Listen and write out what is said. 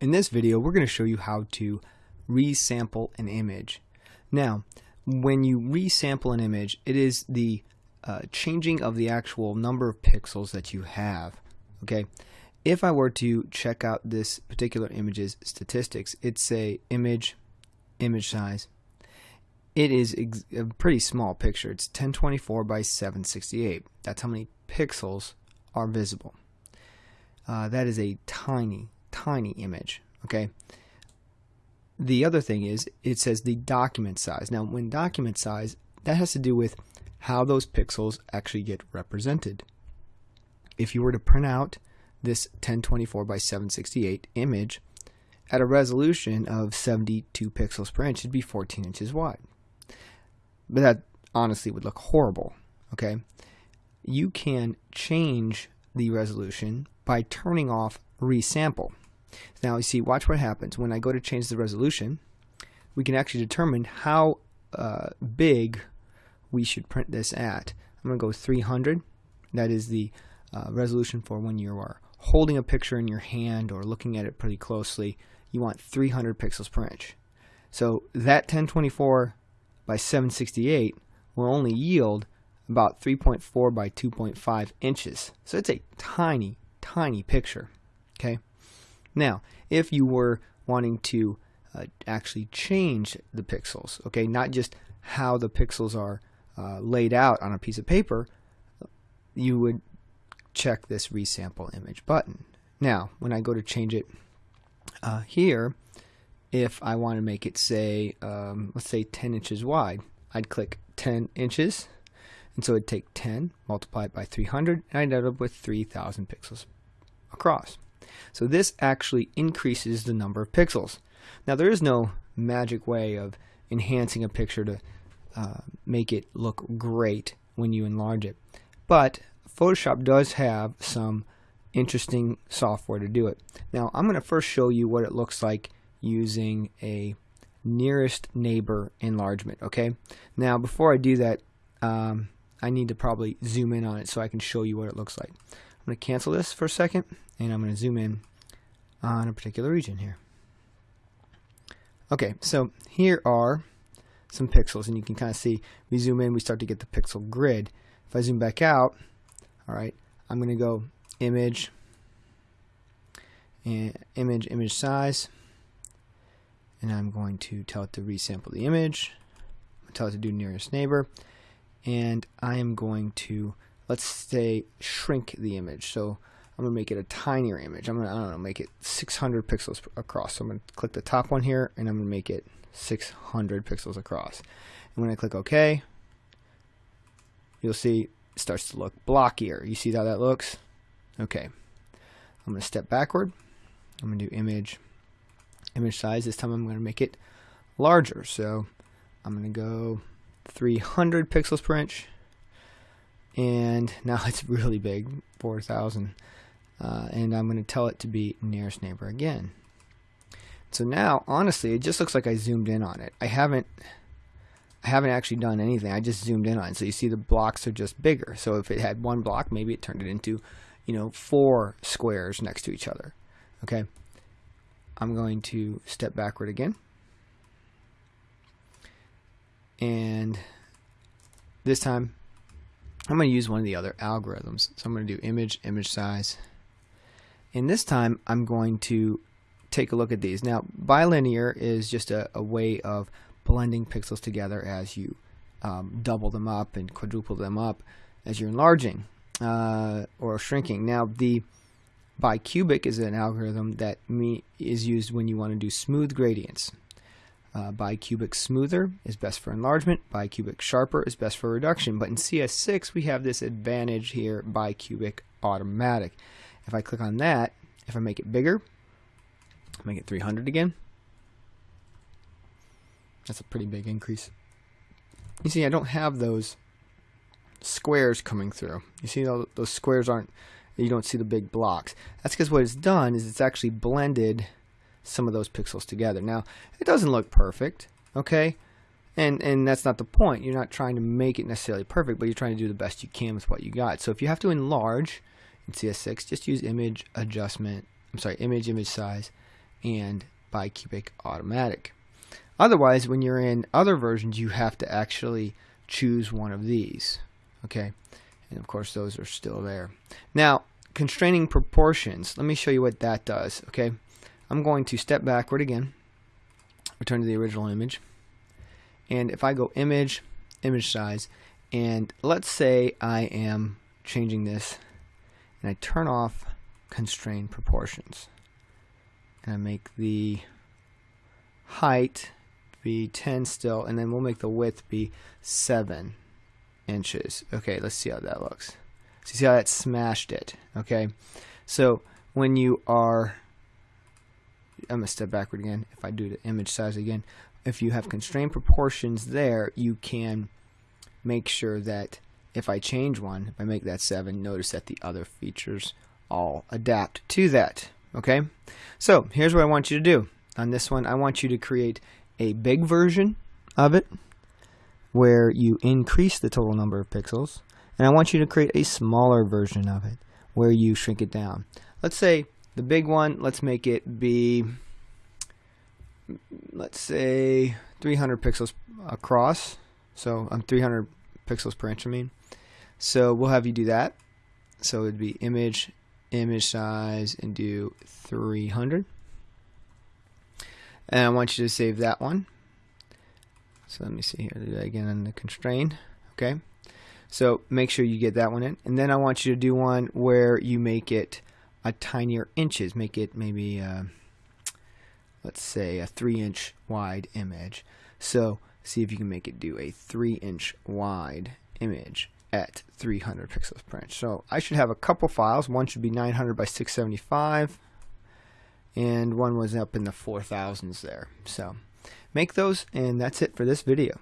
In this video, we're going to show you how to resample an image. Now, when you resample an image, it is the uh, changing of the actual number of pixels that you have. Okay, if I were to check out this particular image's statistics, it's a image, image size. It is a pretty small picture. It's 1024 by 768. That's how many pixels are visible. Uh, that is a tiny, tiny image. Okay. The other thing is it says the document size. Now, when document size, that has to do with how those pixels actually get represented. If you were to print out this 1024 by 768 image at a resolution of 72 pixels per inch, it'd be 14 inches wide. But that honestly would look horrible. Okay. You can change the resolution by turning off resample. Now you see, watch what happens. When I go to change the resolution, we can actually determine how uh, big we should print this at. I'm going to go 300. That is the uh, resolution for when you are holding a picture in your hand or looking at it pretty closely. You want 300 pixels per inch. So that 1024 by 768 will only yield about 3.4 by 2.5 inches. So it's a tiny, tiny picture. Okay. Now, if you were wanting to uh, actually change the pixels, okay, not just how the pixels are uh, laid out on a piece of paper, you would check this resample image button. Now, when I go to change it uh, here, if I want to make it say, um, let's say 10 inches wide, I'd click 10 inches, and so it'd take 10, multiply it by 300, and I'd end up with 3,000 pixels across. So this actually increases the number of pixels. Now there is no magic way of enhancing a picture to uh, make it look great when you enlarge it. But Photoshop does have some interesting software to do it. Now I'm going to first show you what it looks like using a nearest neighbor enlargement okay now before I do that um, I need to probably zoom in on it so I can show you what it looks like I'm going to cancel this for a second and I'm going to zoom in on a particular region here. Okay, so here are some pixels and you can kind of see we zoom in we start to get the pixel grid. If I zoom back out, all right, I'm going to go image and image image size and I'm going to tell it to resample the image. tell it to do nearest neighbor and I am going to let's say shrink the image. So I'm gonna make it a tinier image. I'm gonna I make it 600 pixels across. So I'm gonna click the top one here and I'm gonna make it 600 pixels across. And when I click OK, you'll see it starts to look blockier. You see how that looks? Okay. I'm gonna step backward. I'm gonna do image image size. This time I'm gonna make it larger. So I'm gonna go 300 pixels per inch and now it's really big 4,000 uh, and I'm going to tell it to be nearest neighbor again. So now honestly it just looks like I zoomed in on it. I haven't I haven't actually done anything. I just zoomed in on it. So you see the blocks are just bigger. So if it had one block maybe it turned it into you know four squares next to each other. Okay? I'm going to step backward again. And this time I'm going to use one of the other algorithms. So I'm going to do image, image size. And this time I'm going to take a look at these. Now bilinear is just a, a way of blending pixels together as you um, double them up and quadruple them up as you're enlarging uh, or shrinking. Now the bicubic is an algorithm that is used when you want to do smooth gradients. Uh, bicubic smoother is best for enlargement. Bicubic sharper is best for reduction. But in CS6, we have this advantage here, bicubic automatic. If I click on that, if I make it bigger, make it 300 again. That's a pretty big increase. You see, I don't have those squares coming through. You see, those squares aren't, you don't see the big blocks. That's because what it's done is it's actually blended some of those pixels together. Now, it doesn't look perfect, okay? And and that's not the point. You're not trying to make it necessarily perfect, but you're trying to do the best you can with what you got. So if you have to enlarge in CS6, just use image adjustment. I'm sorry, image image size, and bicubic automatic. Otherwise, when you're in other versions, you have to actually choose one of these. Okay, and of course those are still there. Now, constraining proportions. Let me show you what that does. Okay, I'm going to step backward again, return to the original image, and if I go image, image size, and let's say I am changing this, and I turn off constrain proportions, and I make the height be 10 still, and then we'll make the width be 7 inches. Okay, let's see how that looks. So see how that smashed it, okay? So when you are, I'm going to step backward again. If I do the image size again, if you have constrained proportions there, you can make sure that if I change one, if I make that 7, notice that the other features all adapt to that, okay? So here's what I want you to do. On this one, I want you to create a big version of it where you increase the total number of pixels and I want you to create a smaller version of it where you shrink it down. Let's say the big one, let's make it be let's say 300 pixels across so I'm um, 300 pixels per inch I mean so we'll have you do that so it'd be image image size and do 300 and I want you to save that one. So let me see here. Again on the constrain. Okay. So make sure you get that one in. And then I want you to do one where you make it a tinier inches. Make it maybe, uh, let's say, a 3 inch wide image. So see if you can make it do a 3 inch wide image at 300 pixels per inch. So I should have a couple files. One should be 900 by 675 and one was up in the 4000s there. So make those and that's it for this video.